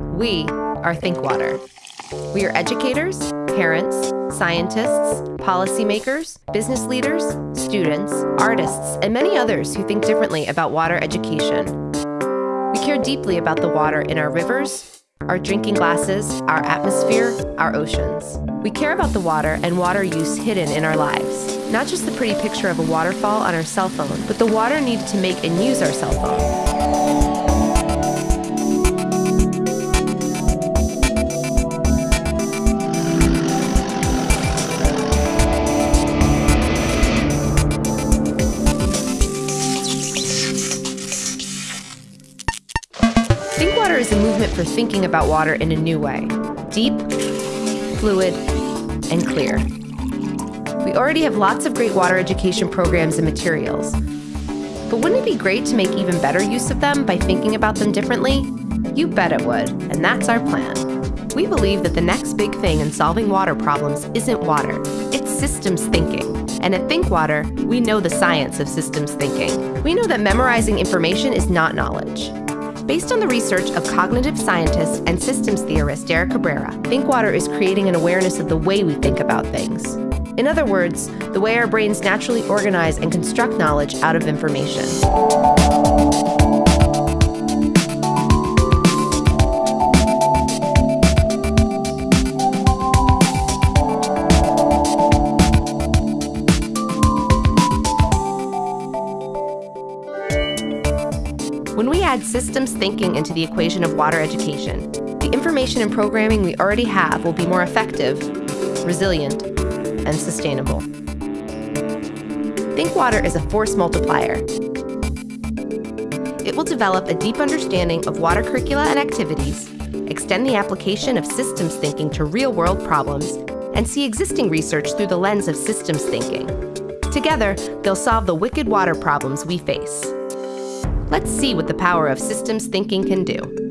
We are ThinkWater. We are educators, parents, scientists, policymakers, business leaders, students, artists, and many others who think differently about water education. We care deeply about the water in our rivers, our drinking glasses, our atmosphere, our oceans. We care about the water and water use hidden in our lives. Not just the pretty picture of a waterfall on our cell phone, but the water needed to make and use our cell phone. ThinkWater is a movement for thinking about water in a new way deep, fluid, and clear. We already have lots of great water education programs and materials. But wouldn't it be great to make even better use of them by thinking about them differently? You bet it would, and that's our plan. We believe that the next big thing in solving water problems isn't water, it's systems thinking. And at ThinkWater, we know the science of systems thinking. We know that memorizing information is not knowledge. Based on the research of cognitive scientist and systems theorist Derek Cabrera, ThinkWater is creating an awareness of the way we think about things. In other words, the way our brains naturally organize and construct knowledge out of information. When we add systems thinking into the equation of water education, the information and programming we already have will be more effective, resilient, and sustainable. Think Water is a force multiplier. It will develop a deep understanding of water curricula and activities, extend the application of systems thinking to real-world problems, and see existing research through the lens of systems thinking. Together, they'll solve the wicked water problems we face. Let's see what the power of systems thinking can do.